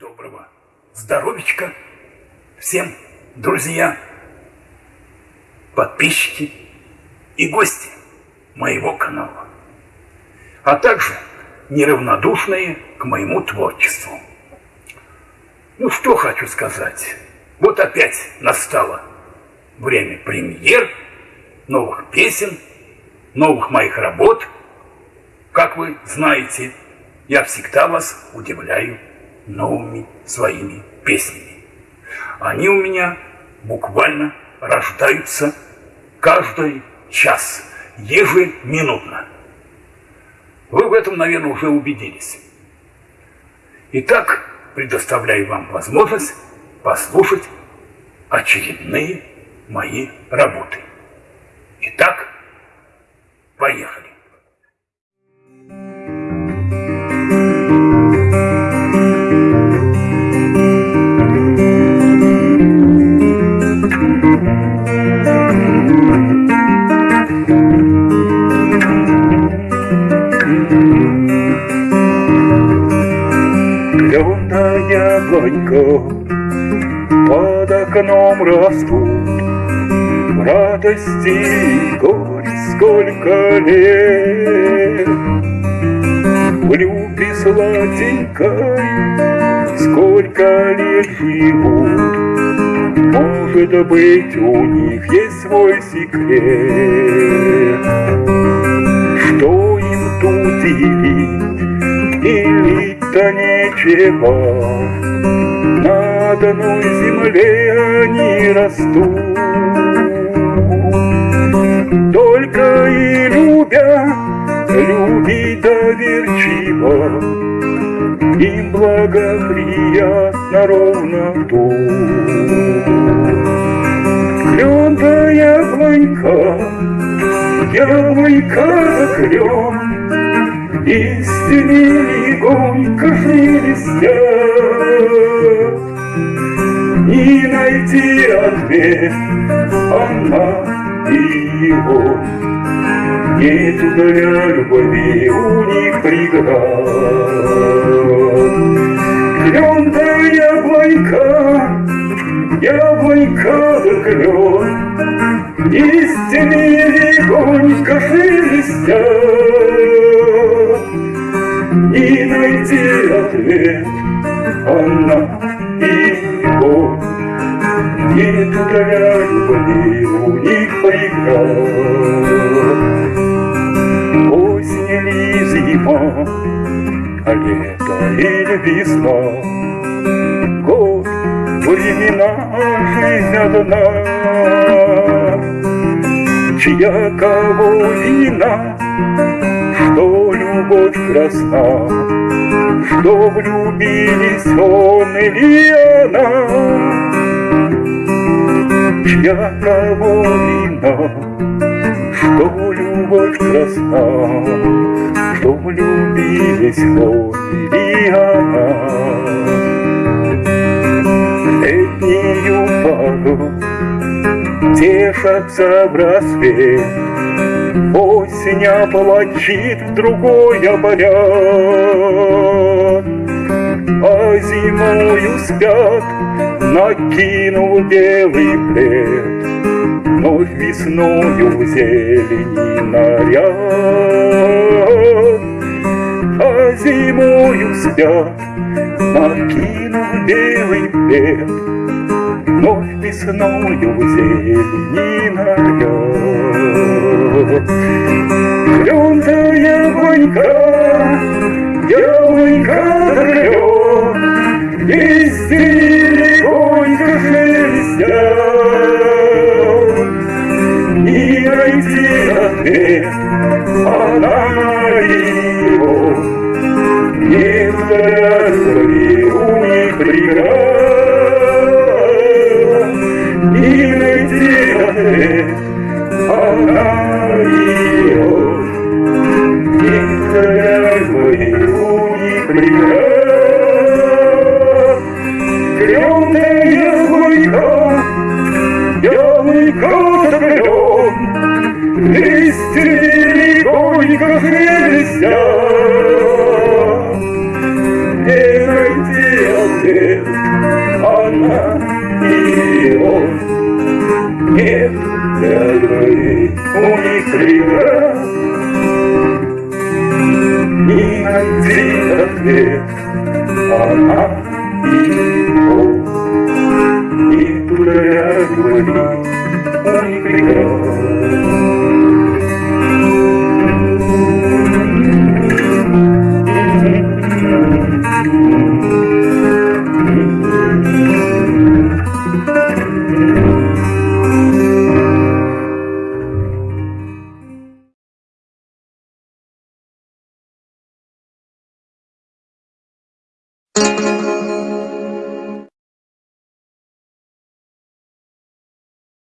Доброго здоровичка всем, друзья, подписчики и гости моего канала, а также неравнодушные к моему творчеству. Ну, что хочу сказать. Вот опять настало время премьер, новых песен, новых моих работ. Как вы знаете, я всегда вас удивляю новыми своими песнями. Они у меня буквально рождаются каждый час, ежеминутно. Вы в этом, наверное, уже убедились. Итак, предоставляю вам возможность послушать очередные мои работы. Итак, поехали. Яблонька под окном растут. Радости и сколько лет В любви сладенькой сколько лет живут. Может быть, у них есть свой секрет. Что им тут делить? Или-то нечего на одной земле они растут. Только и любя, любить доверчиво, Им благоприятно ровно тут. Клен да яблонька, яблонька да клен, Истине легонько шелестят, И найти ответ она и его. Нету для любви у них преград. Клен да яблонька, яблонька да клен, Истине легонько шелестят, И найти ответ она и его. Нету для любви у них преград. Осень или зима, а лето или весна, Год, времена, жизнь одна, Чья кого вина, что любовь красна, Что влюбились он или она, Чья кого вина, что любовь красна, Что влюбились он или она. Тешатся в рассвет, Осень оплачит в другой оборят, А зимою спят, накинув белый плед, Вновь весною зелени наряд. А зимою спят, накинув белый плед, Вновь весною зелени наряд. Клен да яблонька, клен, Листья легонько шелестят, И найти ответ она его. Нет любви у них преград, И найти ответ она. Нет для любви у них преград, Двоих у них крива, Не найти ответ, она и он.